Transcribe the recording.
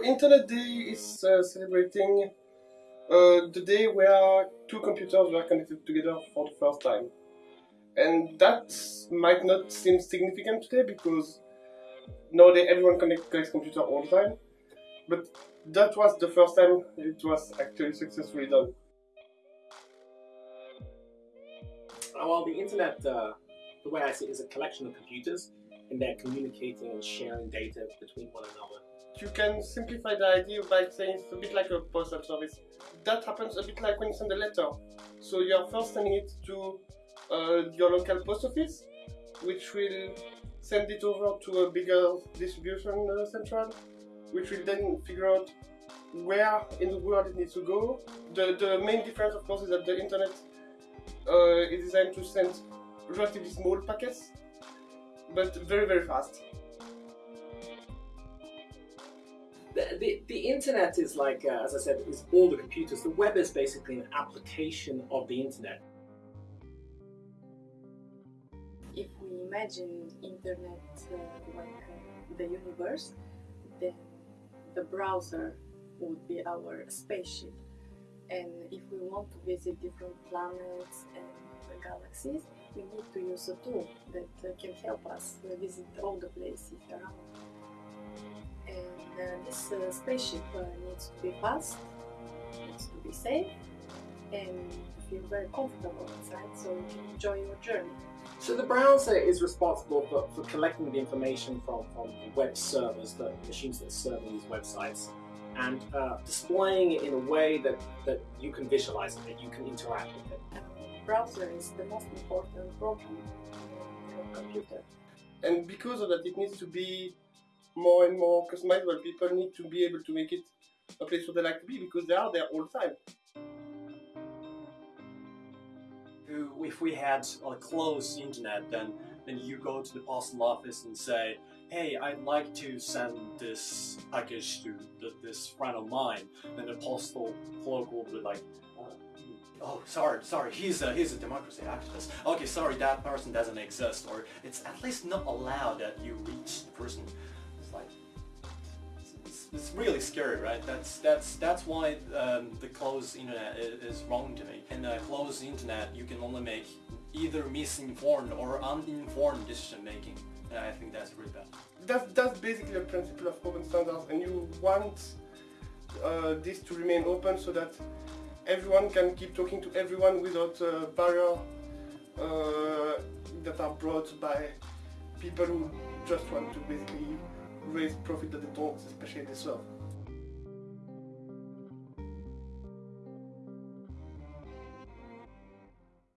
Internet Day is uh, celebrating uh, the day where two computers were connected together for the first time. And that might not seem significant today because nowadays everyone connects connects computer all the time. But that was the first time it was actually successfully done. Uh, well, the internet, uh, the way I see it, is a collection of computers and they're communicating and sharing data between one another. You can simplify the idea by saying it's a bit like a postal service. That happens a bit like when you send a letter. So you're first sending it to uh, your local post office, which will send it over to a bigger distribution uh, central, which will then figure out where in the world it needs to go. The, the main difference, of course, is that the internet uh, is designed to send relatively small packets, but very, very fast. The, the, internet is like, uh, as I said, is all the computers. The web is basically an application of the internet. If we imagine internet uh, like uh, the universe, then the browser would be our spaceship. And if we want to visit different planets and galaxies, we need to use a tool that uh, can help us visit all the places around. And this uh, spaceship uh, needs to be fast, needs to be safe, and feel very comfortable inside so you can enjoy your journey. So the browser is responsible for, for collecting the information from, from the web servers, the machines that serve these websites, and uh, displaying it in a way that, that you can visualize it, that you can interact with it. The browser is the most important program in your computer. And because of that, it needs to be more and more customizable. People need to be able to make it a place where they like to be because they are there all the time. If we had a closed internet, then then you go to the postal office and say, hey, I'd like to send this package to th this friend of mine. Then the postal clerk will be like, uh, oh, sorry, sorry, he's a, he's a democracy activist. Okay, sorry, that person doesn't exist, or it's at least not allowed that you reach the person. It's like, it's, it's really scary, right? That's that's that's why um, the closed internet is, wrong to me. In a closed internet, you can only make either misinformed or uninformed decision making. And I think that's really bad. That's, that's basically a principle of open standards and you want uh, this to remain open so that everyone can keep talking to everyone without uh, barrier uh, that are brought by people who just want to basically raise profit that they don't especially deserve.